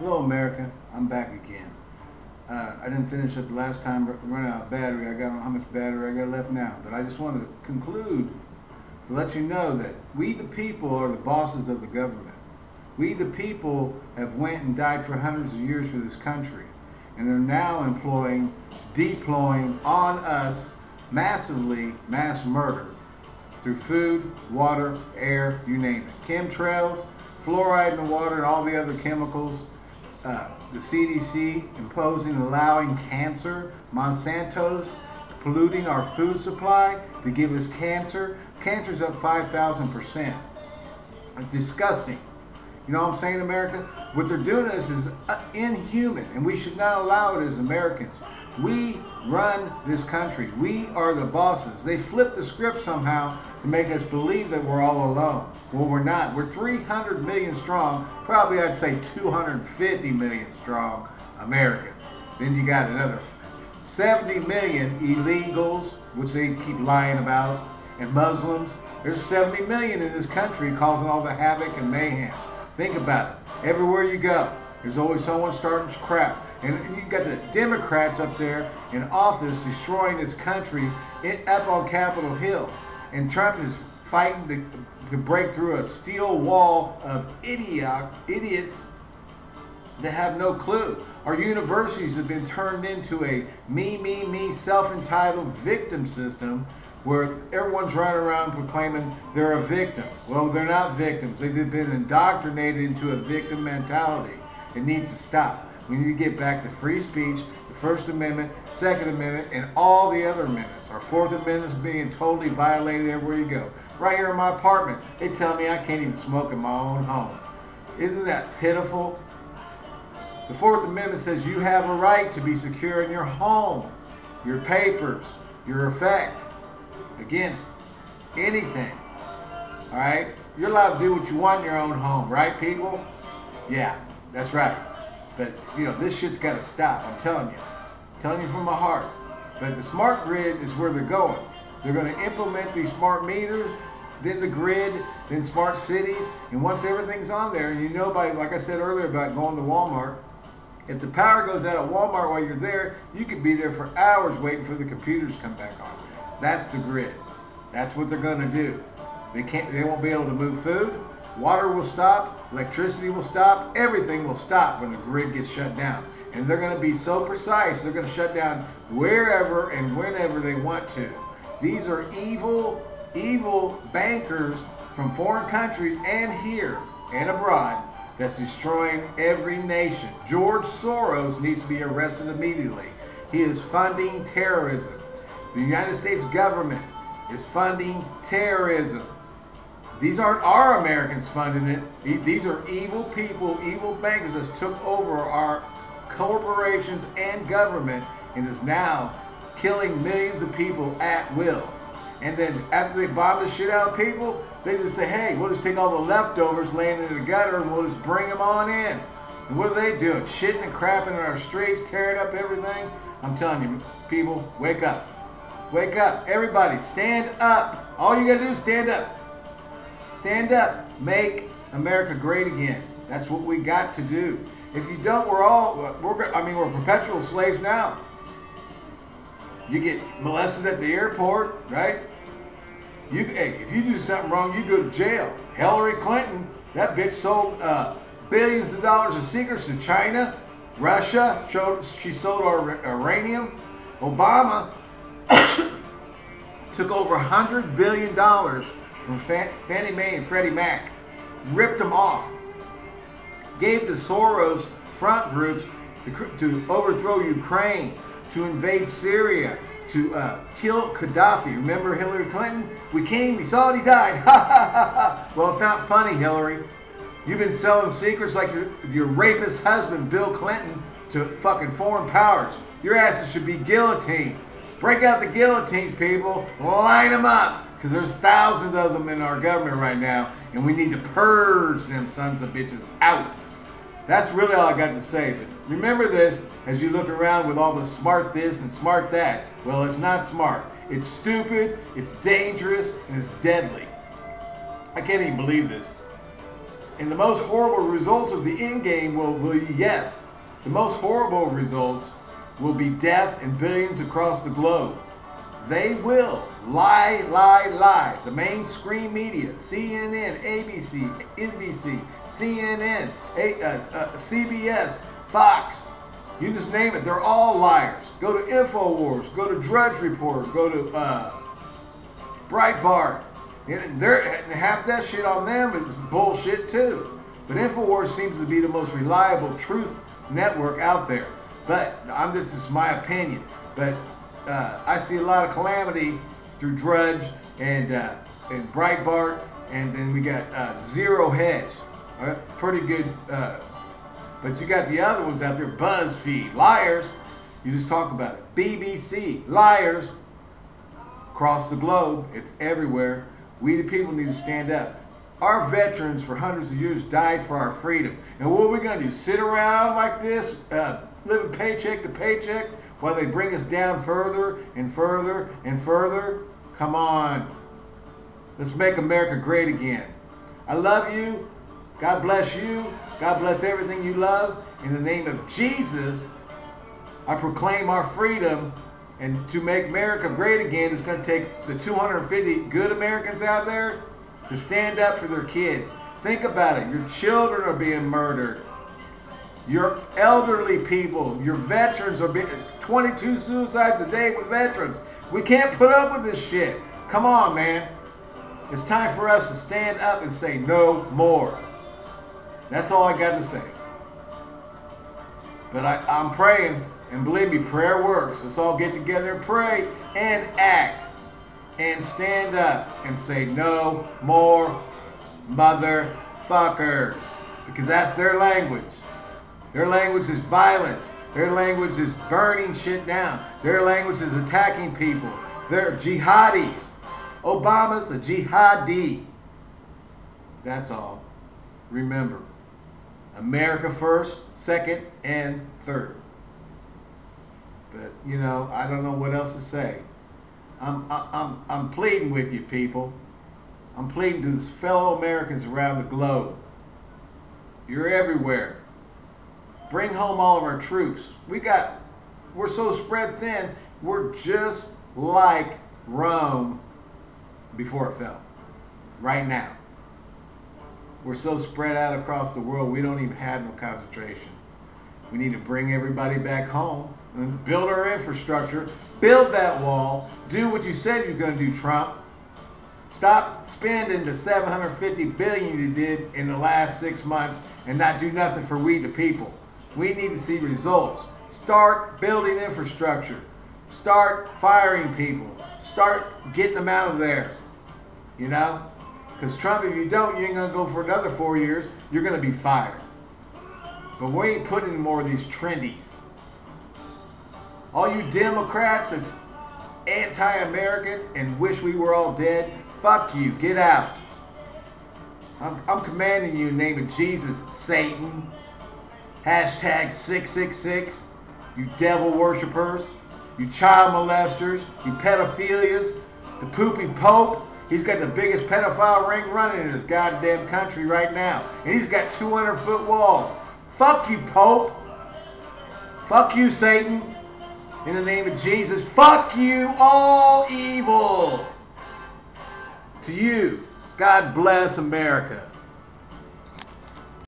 Hello, America. I'm back again. Uh, I didn't finish up the last time, running out of battery. I got how much battery I got left now. But I just wanted to conclude to let you know that we, the people, are the bosses of the government. We, the people, have went and died for hundreds of years for this country. And they're now employing, deploying on us massively mass murder through food, water, air, you name it. Chemtrails, fluoride in the water, and all the other chemicals uh, the CDC imposing allowing cancer, Monsanto's polluting our food supply to give us cancer. Cancer's up 5,000%. It's disgusting. You know what I'm saying, America? What they're doing is, is uh, inhuman, and we should not allow it as Americans. We run this country. We are the bosses. They flip the script somehow to make us believe that we're all alone. Well, we're not. We're 300 million strong, probably I'd say 250 million strong Americans. Then you got another 70 million illegals, which they keep lying about, and Muslims. There's 70 million in this country causing all the havoc and mayhem. Think about it. Everywhere you go, there's always someone starting crap. And you've got the Democrats up there in office destroying this country up on Capitol Hill. And Trump is fighting to, to break through a steel wall of idiot, idiots that have no clue. Our universities have been turned into a me, me, me, self-entitled victim system where everyone's running around proclaiming they're a victim. Well, they're not victims. They've been indoctrinated into a victim mentality. It needs to stop. We need to get back to free speech, First Amendment, Second Amendment, and all the other amendments. Our Fourth Amendment is being totally violated everywhere you go. Right here in my apartment, they tell me I can't even smoke in my own home. Isn't that pitiful? The Fourth Amendment says you have a right to be secure in your home, your papers, your effect against anything. Alright? You're allowed to do what you want in your own home, right people? Yeah, that's right. But, you know, this shit's got to stop. I'm telling you. I'm telling you from my heart. But the smart grid is where they're going. They're going to implement these smart meters, then the grid, then smart cities. And once everything's on there, and you know by, like I said earlier about going to Walmart, if the power goes out at Walmart while you're there, you could be there for hours waiting for the computers to come back on. That's the grid. That's what they're going to do. They can't. They won't be able to move food. Water will stop, electricity will stop, everything will stop when the grid gets shut down. And they're going to be so precise, they're going to shut down wherever and whenever they want to. These are evil, evil bankers from foreign countries and here and abroad that's destroying every nation. George Soros needs to be arrested immediately. He is funding terrorism. The United States government is funding terrorism. These aren't our Americans funding it. These are evil people, evil bankers that took over our corporations and government and is now killing millions of people at will. And then after they bomb the shit out of people, they just say, hey, we'll just take all the leftovers laying in the gutter and we'll just bring them on in. And what are they doing? Shitting and crapping in our streets, tearing up everything? I'm telling you, people, wake up. Wake up. Everybody, stand up. All you gotta do is stand up. Stand up. Make America great again. That's what we got to do. If you don't, we're all, we're, I mean, we're perpetual slaves now. You get molested at the airport, right? You, hey, if you do something wrong, you go to jail. Hillary Clinton, that bitch sold uh, billions of dollars of secrets to China, Russia. Showed, she sold our uranium. Obama took over $100 billion from Fannie Mae and Freddie Mac, ripped them off, gave the Soros front groups to, to overthrow Ukraine, to invade Syria, to uh, kill Gaddafi. Remember Hillary Clinton? We came, we saw it, he died. well, it's not funny, Hillary. You've been selling secrets like your, your rapist husband, Bill Clinton, to fucking foreign powers. Your asses should be guillotined. Break out the guillotines, people. Line them up. Because there's thousands of them in our government right now, and we need to purge them sons of bitches out. That's really all I got to say. But remember this as you look around with all the smart this and smart that. Well, it's not smart. It's stupid, it's dangerous, and it's deadly. I can't even believe this. And the most horrible results of the end game will be yes. The most horrible results will be death in billions across the globe. They will lie, lie, lie. The mainstream media, CNN, ABC, NBC, CNN, A, uh, uh, CBS, Fox, you just name it. They're all liars. Go to InfoWars, go to Drudge Report, go to uh, Breitbart. And half that shit on them is bullshit too. But InfoWars seems to be the most reliable truth network out there. But I'm this is my opinion. But uh, I see a lot of calamity through Drudge and uh, and Breitbart, and then we got uh, Zero Hedge, uh, pretty good. Uh, but you got the other ones out there, BuzzFeed, liars. You just talk about it. BBC, liars. Across the globe, it's everywhere. We the people need to stand up. Our veterans for hundreds of years died for our freedom. And what are we going to do? Sit around like this, uh, living paycheck to paycheck, while they bring us down further and further and further? Come on. Let's make America great again. I love you. God bless you. God bless everything you love. In the name of Jesus, I proclaim our freedom. And to make America great again, it's going to take the 250 good Americans out there to stand up for their kids. Think about it. Your children are being murdered. Your elderly people, your veterans are being 22 suicides a day with veterans. We can't put up with this shit. Come on, man. It's time for us to stand up and say no more. That's all I got to say. But I, I'm praying, and believe me, prayer works. Let's all get together and pray and act and stand up and say no more motherfuckers. Because that's their language. Their language is violence. Their language is burning shit down. Their language is attacking people. They're jihadis. Obama's a jihadi. That's all. Remember, America first, second, and third. But, you know, I don't know what else to say. I'm, I'm, I'm pleading with you, people. I'm pleading to the fellow Americans around the globe. You're everywhere. Bring home all of our troops. We got, we're so spread thin, we're just like Rome before it fell. Right now. We're so spread out across the world, we don't even have no concentration. We need to bring everybody back home and build our infrastructure, build that wall, do what you said you're going to do, Trump. Stop spending the 750 billion you did in the last six months and not do nothing for we the people. We need to see results. Start building infrastructure. Start firing people. Start getting them out of there. You know? Because Trump, if you don't, you ain't going to go for another four years. You're going to be fired. But we ain't putting more of these trendies. All you Democrats that's anti-American and wish we were all dead, fuck you. Get out. I'm, I'm commanding you in the name of Jesus, Satan. Hashtag 666. You devil worshippers. You child molesters. You pedophilias. The pooping pope. He's got the biggest pedophile ring running in this goddamn country right now. And he's got 200 foot walls. Fuck you, Pope. Fuck you, Satan. In the name of Jesus, fuck you, all evil. To you, God bless America.